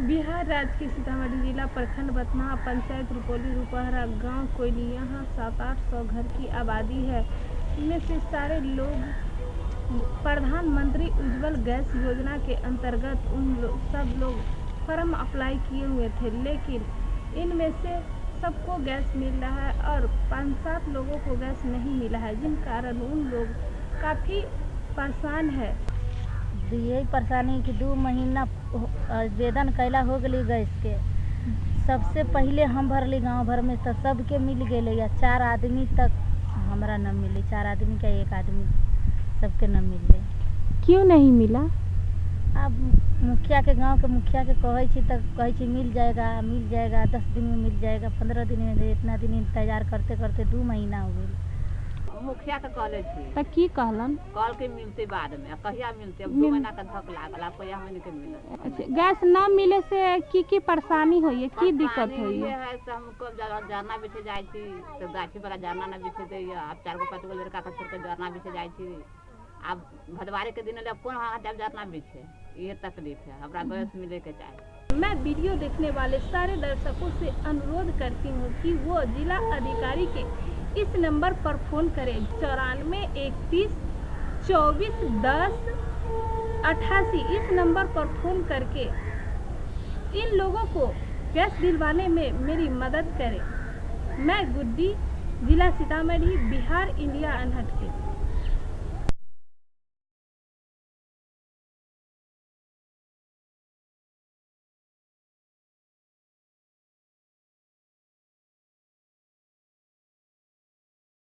बिहार राज्य के सीतामढ़ी जिला प्रखंड बथनाहा पंचायत रुपौली रुपहरा गाँव कोयली यहाँ सात आठ सौ घर की आबादी है। इनमें से सारे लोग प्रधानमंत्री उज्जवल गैस योजना के अंतर्गत उन लो, सब लोग फॉर्म अप्लाई किए हुए थे लेकिन इनमें से सबको गैस मिल रहा है और पाँच सात लोगों को गैस नहीं मिला है जिन कारण उन लोग काफ़ी परेशान है। यही परेशानी कि दू महीना आवेदन कैला हो गई गैस के। सबसे पहले हम भरली गाँव भर में तो सबके मिल गए या चार आदमी तक हमारा न मिली। चार आदमी का एक आदमी सबके न मिले क्यों नहीं मिला? अब मुखिया के गाँव के मुखिया के कहै छी तो कहै छी मिल जाएगा मिल जाएगा दस दिन में मिल जाएगा पंद्रह दिन में इतना दिन इंतज़ार करते करते दू महीना हो गई मुखिया के कहले छी तो की कहलन? कल के मिलते बाद में कहिया मिलते? अब दू महीना का धक लागल अब कहिया महीने के मिलत? अच्छा गैस न मिले से की की परेशानी होई है की दिक्कत होई ये है है से हमको जरा जरना बिछे जाय छी तो गाछी वाला जरना ना बिछे दे अब चार गो पाँच गो लड़का के छोड़ के जरना बिछे जाय छी। अब भदवारी के दिन ले कौन वहाँ जब जरना बिछे? ये तकलीफ़ है हमरा गैस मिले के चाही। मैं वीडियो देखने वाले सारे दर्शकों से अनुरोध करती हूँ कि वो जिला अधिकारी के इस नंबर पर फ़ोन करें। चौरानवे इकतीस चौबीस, दस, अट्ठासी। इस नंबर पर फ़ोन करके इन लोगों को गैस दिलवाने में मेरी मदद करें। मैं गुड्डी, जिला सीतामढ़ी, बिहार, इंडिया अनहट के।